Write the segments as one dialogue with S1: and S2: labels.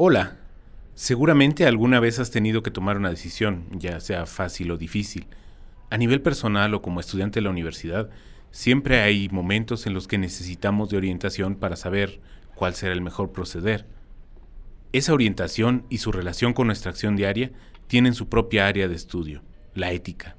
S1: Hola, seguramente alguna vez has tenido que tomar una decisión, ya sea fácil o difícil. A nivel personal o como estudiante de la universidad, siempre hay momentos en los que necesitamos de orientación para saber cuál será el mejor proceder. Esa orientación y su relación con nuestra acción diaria tienen su propia área de estudio, la ética.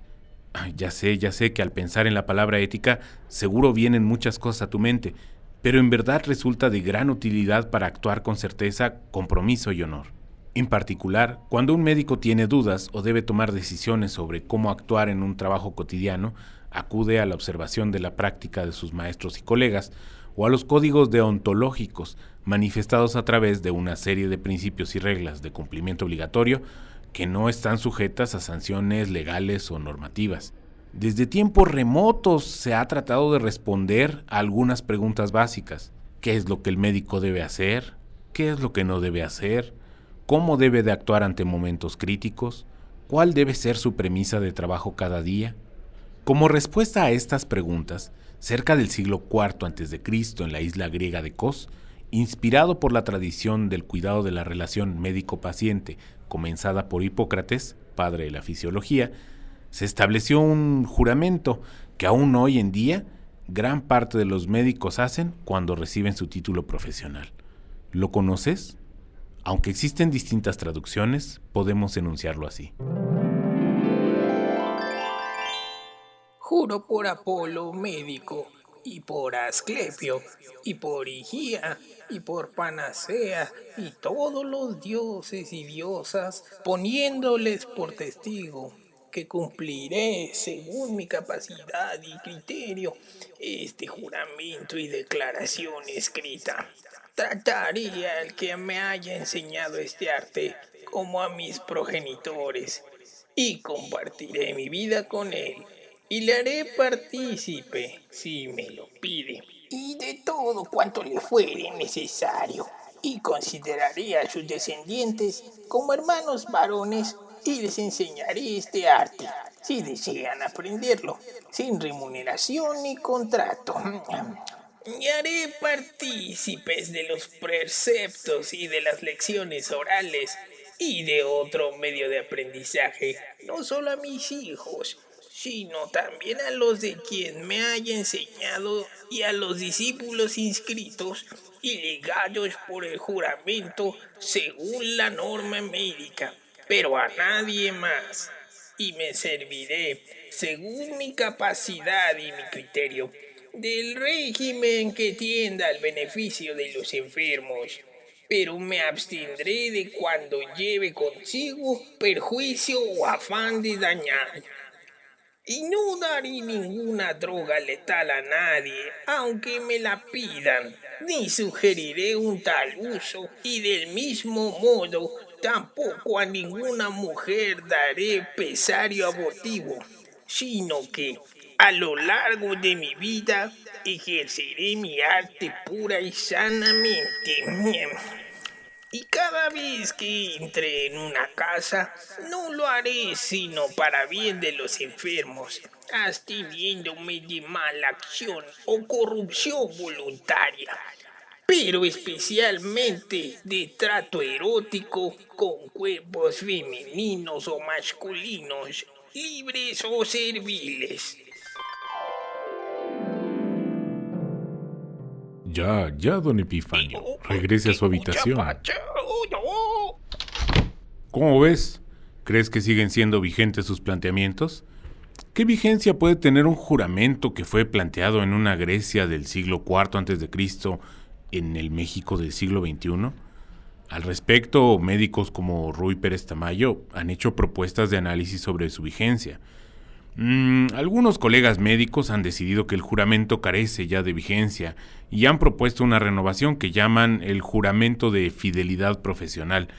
S1: Ya sé, ya sé que al pensar en la palabra ética seguro vienen muchas cosas a tu mente, pero en verdad resulta de gran utilidad para actuar con certeza, compromiso y honor. En particular, cuando un médico tiene dudas o debe tomar decisiones sobre cómo actuar en un trabajo cotidiano, acude a la observación de la práctica de sus maestros y colegas o a los códigos deontológicos manifestados a través de una serie de principios y reglas de cumplimiento obligatorio que no están sujetas a sanciones legales o normativas. Desde tiempos remotos se ha tratado de responder a algunas preguntas básicas. ¿Qué es lo que el médico debe hacer? ¿Qué es lo que no debe hacer? ¿Cómo debe de actuar ante momentos críticos? ¿Cuál debe ser su premisa de trabajo cada día? Como respuesta a estas preguntas, cerca del siglo IV a.C. en la isla griega de Kos, inspirado por la tradición del cuidado de la relación médico-paciente comenzada por Hipócrates, padre de la fisiología, se estableció un juramento que aún hoy en día gran parte de los médicos hacen cuando reciben su título profesional. ¿Lo conoces? Aunque existen distintas traducciones, podemos enunciarlo así.
S2: Juro por Apolo, médico, y por Asclepio, y por Higía, y por Panacea, y todos los dioses y diosas, poniéndoles por testigo que cumpliré según mi capacidad y criterio este juramento y declaración escrita. Trataré al que me haya enseñado este arte como a mis progenitores y compartiré mi vida con él y le haré partícipe si me lo pide y de todo cuanto le fuere necesario y consideraré a sus descendientes como hermanos varones y les enseñaré este arte, si desean aprenderlo, sin remuneración ni contrato. Y haré partícipes de los preceptos y de las lecciones orales y de otro medio de aprendizaje, no solo a mis hijos, sino también a los de quien me haya enseñado y a los discípulos inscritos y legados por el juramento según la norma médica pero a nadie más, y me serviré, según mi capacidad y mi criterio, del régimen que tienda al beneficio de los enfermos, pero me abstendré de cuando lleve consigo perjuicio o afán de dañar. Y no daré ninguna droga letal a nadie, aunque me la pidan, ni sugeriré un tal uso, y del mismo modo Tampoco a ninguna mujer daré pesario abortivo, sino que a lo largo de mi vida ejerceré mi arte pura y sanamente. Y cada vez que entre en una casa, no lo haré sino para bien de los enfermos, absteniéndome de mala acción o corrupción voluntaria pero especialmente de trato erótico con cuerpos femeninos o masculinos, libres o serviles.
S1: Ya, ya, don Epifanio. Regrese a su habitación. ¿Cómo ves? ¿Crees que siguen siendo vigentes sus planteamientos? ¿Qué vigencia puede tener un juramento que fue planteado en una Grecia del siglo IV a.C en el México del siglo XXI? Al respecto, médicos como Rui Pérez Tamayo han hecho propuestas de análisis sobre su vigencia. Mm, algunos colegas médicos han decidido que el juramento carece ya de vigencia y han propuesto una renovación que llaman el juramento de fidelidad profesional.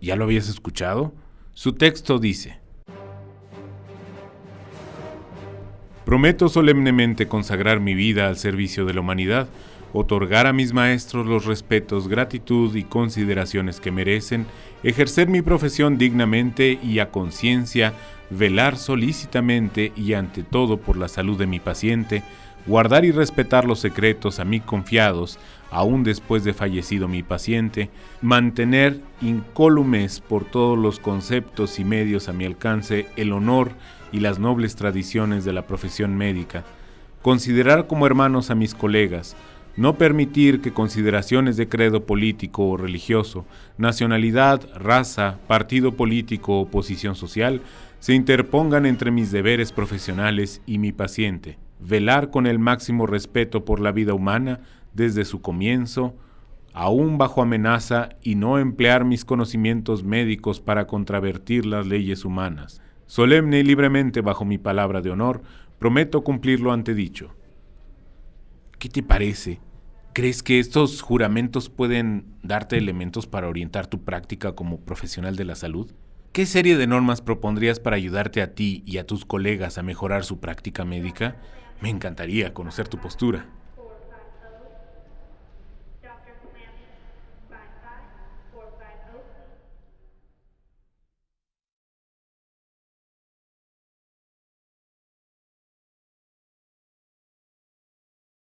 S1: ¿Ya lo habías escuchado? Su texto dice, Prometo solemnemente consagrar mi vida al servicio de la humanidad, otorgar a mis maestros los respetos, gratitud y consideraciones que merecen, ejercer mi profesión dignamente y a conciencia, velar solícitamente y ante todo por la salud de mi paciente, guardar y respetar los secretos a mí confiados, aún después de fallecido mi paciente, mantener incólumes por todos los conceptos y medios a mi alcance el honor y las nobles tradiciones de la profesión médica, considerar como hermanos a mis colegas, no permitir que consideraciones de credo político o religioso, nacionalidad, raza, partido político o posición social se interpongan entre mis deberes profesionales y mi paciente, velar con el máximo respeto por la vida humana desde su comienzo, aún bajo amenaza, y no emplear mis conocimientos médicos para contravertir las leyes humanas. Solemne y libremente bajo mi palabra de honor, prometo cumplir lo antedicho. ¿Qué te parece? ¿Crees que estos juramentos pueden darte elementos para orientar tu práctica como profesional de la salud? ¿Qué serie de normas propondrías para ayudarte a ti y a tus colegas a mejorar su práctica médica? Me encantaría conocer tu postura.